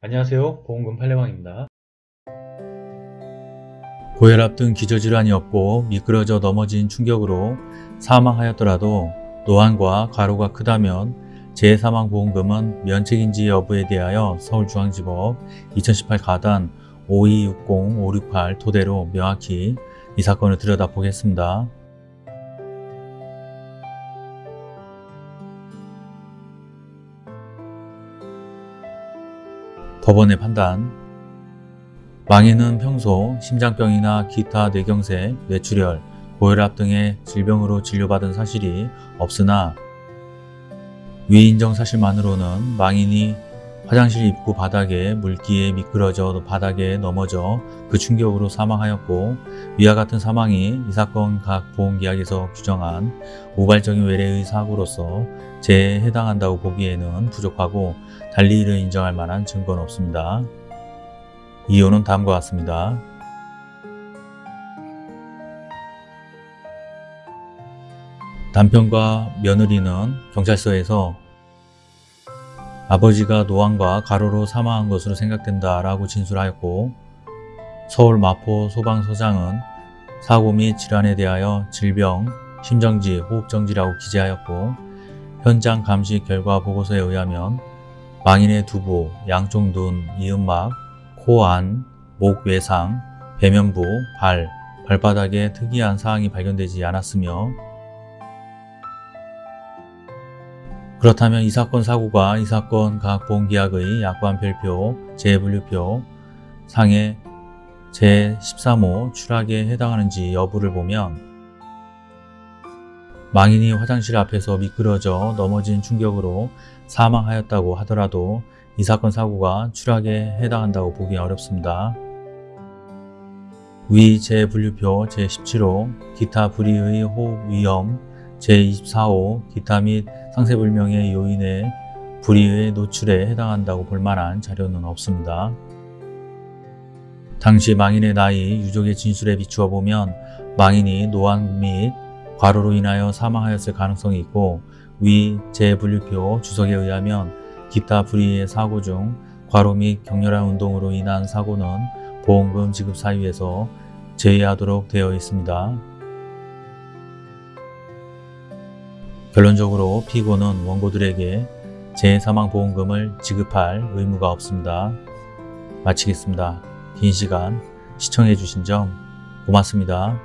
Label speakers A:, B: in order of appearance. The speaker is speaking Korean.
A: 안녕하세요 보험금 팔례방입니다 고혈압 등 기저질환이 없고 미끄러져 넘어진 충격으로 사망하였더라도 노안과 과로가 크다면 재사망보험금은 면책인지 여부에 대하여 서울중앙지법 2018 가단 5260-568 토대로 명확히 이 사건을 들여다보겠습니다. 법원의 판단. 망인은 평소 심장병이나 기타 뇌경색, 뇌출혈, 고혈압 등의 질병으로 진료받은 사실이 없으나 위인정 사실만으로는 망인이 화장실 입구 바닥에 물기에 미끄러져 바닥에 넘어져 그 충격으로 사망하였고 위와 같은 사망이 이 사건 각 보험계약에서 규정한 우발적인 외래의 사고로서 재해에 해당한다고 보기에는 부족하고 달리 이를 인정할 만한 증거는 없습니다. 이유는 다음과 같습니다. 남편과 며느리는 경찰서에서 아버지가 노안과 가로로 사망한 것으로 생각된다 라고 진술하였고 서울 마포 소방서장은 사고 및 질환에 대하여 질병, 심정지, 호흡정지라고 기재하였고 현장 감시 결과 보고서에 의하면 망인의 두부, 양쪽 눈, 이음막, 코 안, 목 외상, 배면부, 발, 발바닥에 특이한 사항이 발견되지 않았으며 그렇다면 이 사건 사고가 이 사건 각 보험계약의 약관 별표, 재분류표 상의 제13호 추락에 해당하는지 여부를 보면 망인이 화장실 앞에서 미끄러져 넘어진 충격으로 사망하였다고 하더라도 이 사건 사고가 추락에 해당한다고 보기 어렵습니다. 위 재분류표 제17호 기타 불의의 호흡 위험 제24호 기타 및 상세불명의 요인의 불의의 노출에 해당한다고 볼 만한 자료는 없습니다. 당시 망인의 나이, 유족의 진술에 비추어 보면 망인이 노안 및 과로로 인하여 사망하였을 가능성이 있고 위 재분류표 주석에 의하면 기타 불의의 사고 중 과로 및 격렬한 운동으로 인한 사고는 보험금 지급 사유에서 제외하도록 되어 있습니다. 결론적으로 피고는 원고들에게 재사망보험금을 지급할 의무가 없습니다. 마치겠습니다. 긴 시간 시청해 주신 점 고맙습니다.